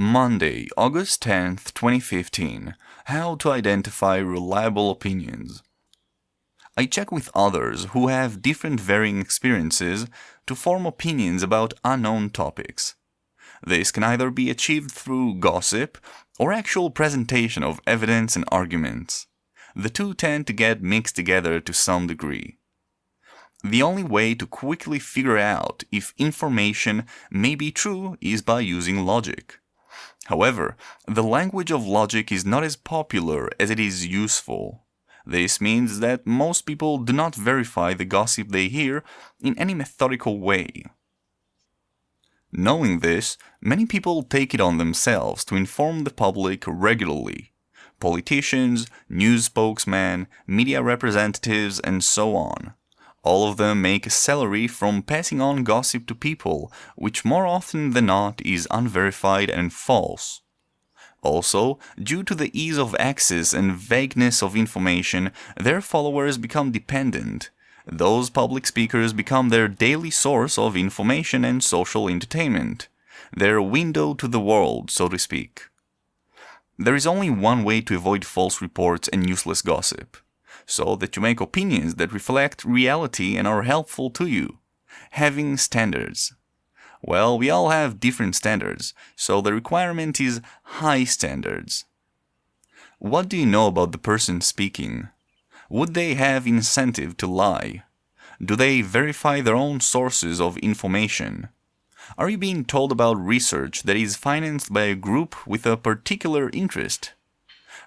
Monday, August 10th, 2015. How to identify reliable opinions. I check with others who have different varying experiences to form opinions about unknown topics. This can either be achieved through gossip or actual presentation of evidence and arguments. The two tend to get mixed together to some degree. The only way to quickly figure out if information may be true is by using logic. However, the language of logic is not as popular as it is useful. This means that most people do not verify the gossip they hear in any methodical way. Knowing this, many people take it on themselves to inform the public regularly. Politicians, news spokesmen, media representatives, and so on. All of them make a salary from passing on gossip to people, which more often than not is unverified and false. Also, due to the ease of access and vagueness of information, their followers become dependent. Those public speakers become their daily source of information and social entertainment. Their window to the world, so to speak. There is only one way to avoid false reports and useless gossip so that you make opinions that reflect reality and are helpful to you. Having standards. Well, we all have different standards, so the requirement is high standards. What do you know about the person speaking? Would they have incentive to lie? Do they verify their own sources of information? Are you being told about research that is financed by a group with a particular interest?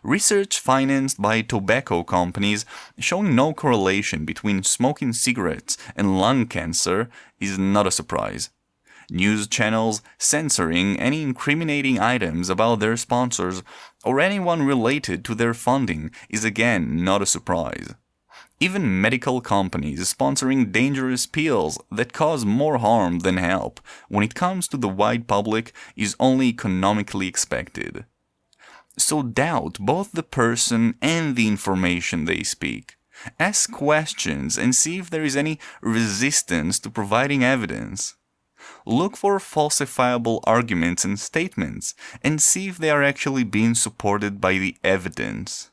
Research financed by tobacco companies showing no correlation between smoking cigarettes and lung cancer is not a surprise. News channels censoring any incriminating items about their sponsors or anyone related to their funding is again not a surprise. Even medical companies sponsoring dangerous pills that cause more harm than help when it comes to the wide public is only economically expected so doubt both the person and the information they speak. Ask questions and see if there is any resistance to providing evidence. Look for falsifiable arguments and statements and see if they are actually being supported by the evidence.